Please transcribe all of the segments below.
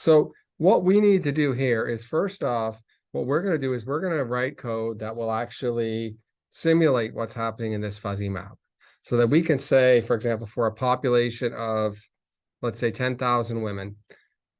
So what we need to do here is first off, what we're going to do is we're going to write code that will actually simulate what's happening in this fuzzy map. So that we can say, for example, for a population of, let's say 10,000 women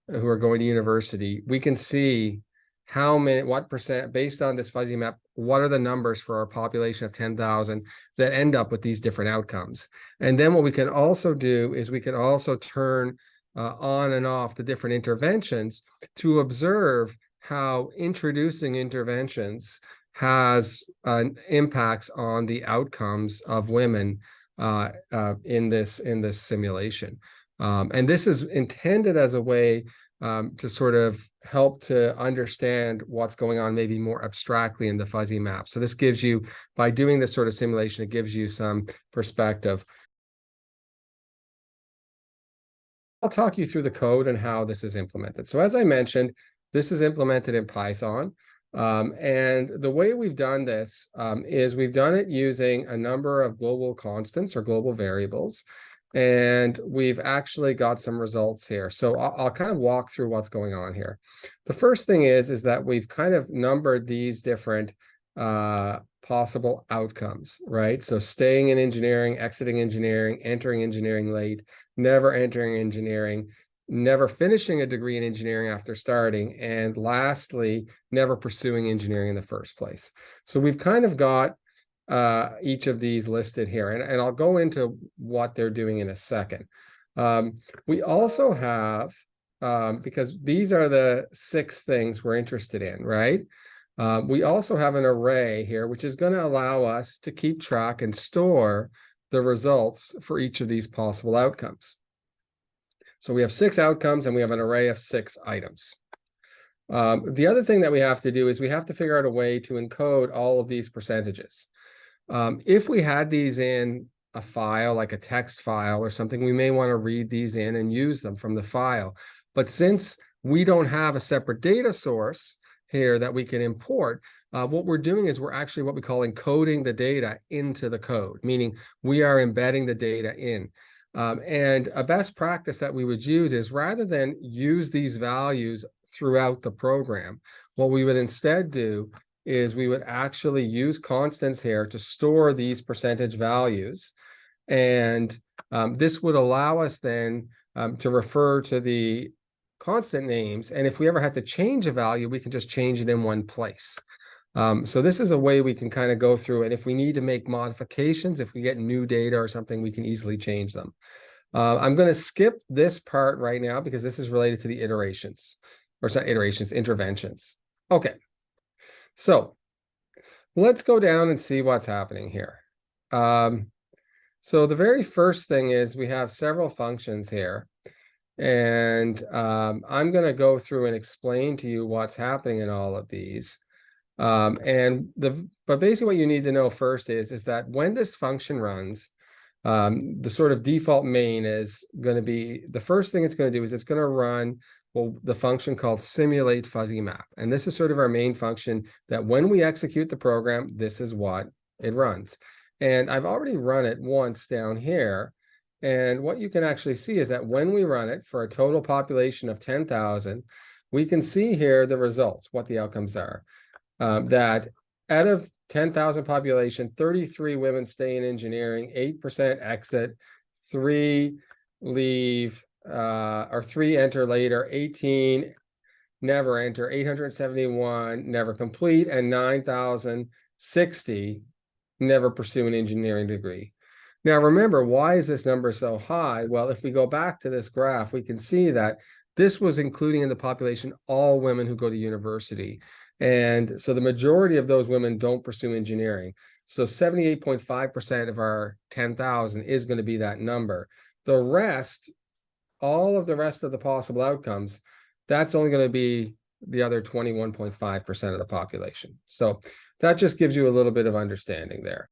who are going to university, we can see how many, what percent, based on this fuzzy map, what are the numbers for our population of 10,000 that end up with these different outcomes. And then what we can also do is we can also turn uh, on and off the different interventions to observe how introducing interventions has uh, impacts on the outcomes of women uh, uh, in this in this simulation. Um, and this is intended as a way um, to sort of help to understand what's going on maybe more abstractly in the fuzzy map. So this gives you, by doing this sort of simulation, it gives you some perspective. I'll talk you through the code and how this is implemented. So as I mentioned, this is implemented in Python. Um, and the way we've done this um, is we've done it using a number of global constants or global variables and we've actually got some results here. So I'll, I'll, kind of walk through what's going on here. The first thing is, is that we've kind of numbered these different uh, possible outcomes, right? So staying in engineering, exiting engineering, entering engineering late, never entering engineering, never finishing a degree in engineering after starting, and lastly, never pursuing engineering in the first place. So we've kind of got uh, each of these listed here, and, and I'll go into what they're doing in a second. Um, we also have, um, because these are the six things we're interested in, right? Uh, we also have an array here, which is going to allow us to keep track and store the results for each of these possible outcomes. So we have six outcomes and we have an array of six items. Um, the other thing that we have to do is we have to figure out a way to encode all of these percentages. Um, if we had these in a file, like a text file or something, we may want to read these in and use them from the file. But since we don't have a separate data source here that we can import, uh, what we're doing is we're actually what we call encoding the data into the code, meaning we are embedding the data in. Um, and a best practice that we would use is rather than use these values throughout the program, what we would instead do is we would actually use constants here to store these percentage values. And um, this would allow us then um, to refer to the constant names. And if we ever had to change a value, we can just change it in one place. Um, so this is a way we can kind of go through and If we need to make modifications, if we get new data or something, we can easily change them. Uh, I'm going to skip this part right now because this is related to the iterations, or not iterations, interventions. Okay, so let's go down and see what's happening here. Um, so the very first thing is we have several functions here. And um, I'm going to go through and explain to you what's happening in all of these. Um, and the but basically what you need to know first is, is that when this function runs, um, the sort of default main is going to be the first thing it's going to do is it's going to run well, the function called simulate fuzzy map. And this is sort of our main function that when we execute the program, this is what it runs. And I've already run it once down here. And what you can actually see is that when we run it for a total population of 10,000, we can see here the results, what the outcomes are. Um, that out of 10,000 population, 33 women stay in engineering, 8% exit, three leave, uh, or three enter later, 18 never enter, 871 never complete, and 9,060 never pursue an engineering degree. Now remember, why is this number so high? Well, if we go back to this graph, we can see that this was including in the population all women who go to university. And so the majority of those women don't pursue engineering. So 78.5% of our 10,000 is going to be that number. The rest all of the rest of the possible outcomes, that's only going to be the other 21.5% of the population. So that just gives you a little bit of understanding there.